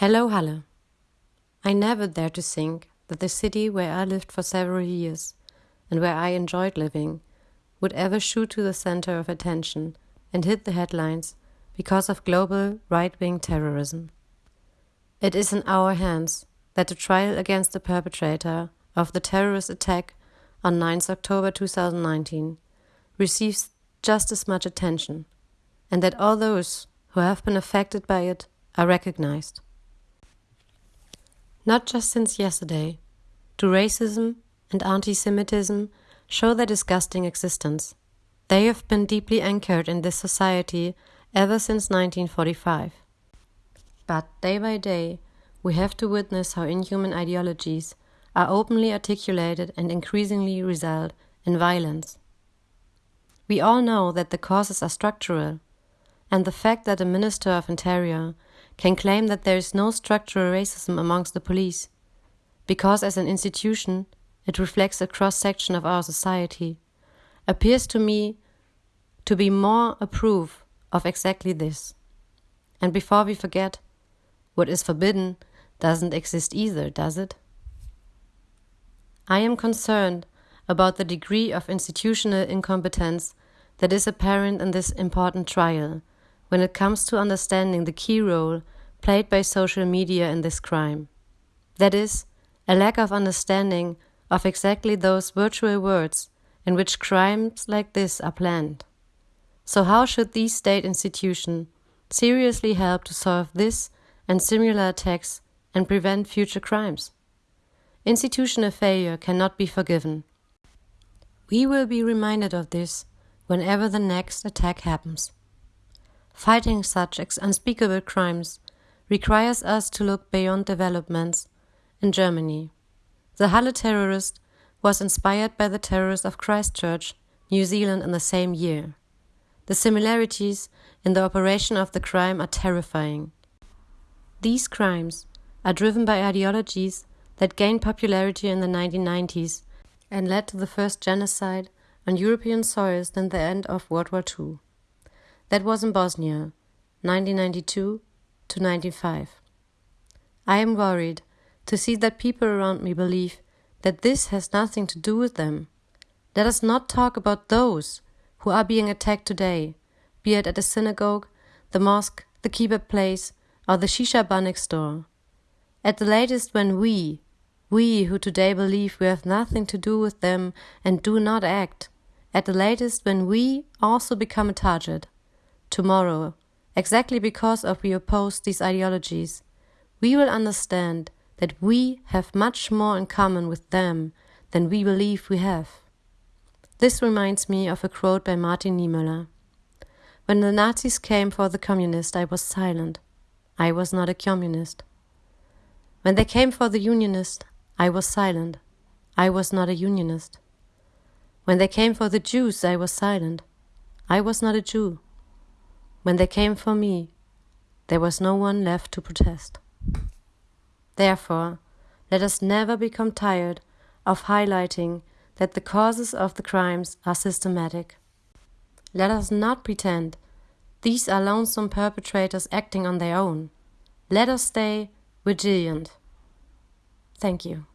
Hello, Halle. I never dared to think that the city where I lived for several years and where I enjoyed living would ever shoot to the center of attention and hit the headlines because of global right wing terrorism. It is in our hands that the trial against the perpetrator of the terrorist attack on 9 October 2019 receives just as much attention, and that all those who have been affected by it are recognized. Not just since yesterday, do racism and anti Semitism show their disgusting existence. They have been deeply anchored in this society ever since 1945. But day by day, we have to witness how inhuman ideologies are openly articulated and increasingly result in violence. We all know that the causes are structural, and the fact that a Minister of Interior can claim that there is no structural racism amongst the police, because as an institution it reflects a cross section of our society, appears to me to be more a proof of exactly this. And before we forget, what is forbidden doesn't exist either, does it? I am concerned about the degree of institutional incompetence that is apparent in this important trial when it comes to understanding the key role played by social media in this crime. That is, a lack of understanding of exactly those virtual words in which crimes like this are planned. So, how should these state institutions seriously help to solve this and similar attacks and prevent future crimes? Institutional failure cannot be forgiven. We will be reminded of this whenever the next attack happens. Fighting such unspeakable crimes requires us to look beyond developments in Germany. The Halle terrorist was inspired by the terrorists of Christchurch, New Zealand in the same year. The similarities in the operation of the crime are terrifying. These crimes are driven by ideologies that gained popularity in the 1990s and led to the first genocide on European soils than the end of World War II. That was in Bosnia, 1992 to 95. I am worried to see that people around me believe that this has nothing to do with them. Let us not talk about those who are being attacked today, be it at a synagogue, the mosque, the kebab place, or the shisha bar next door. At the latest, when we, we who today believe we have nothing to do with them and do not act, at the latest, when we also become a target, tomorrow, exactly because of we oppose these ideologies, we will understand that we have much more in common with them than we believe we have. This reminds me of a quote by Martin Niemöller. When the Nazis came for the communist, I was silent. I was not a communist. When they came for the unionist, I was silent. I was not a unionist. When they came for the Jews, I was silent. I was not a Jew. When they came for me, there was no one left to protest. Therefore, let us never become tired of highlighting that the causes of the crimes are systematic. Let us not pretend these are lonesome perpetrators acting on their own. Let us stay vigilant. Thank you.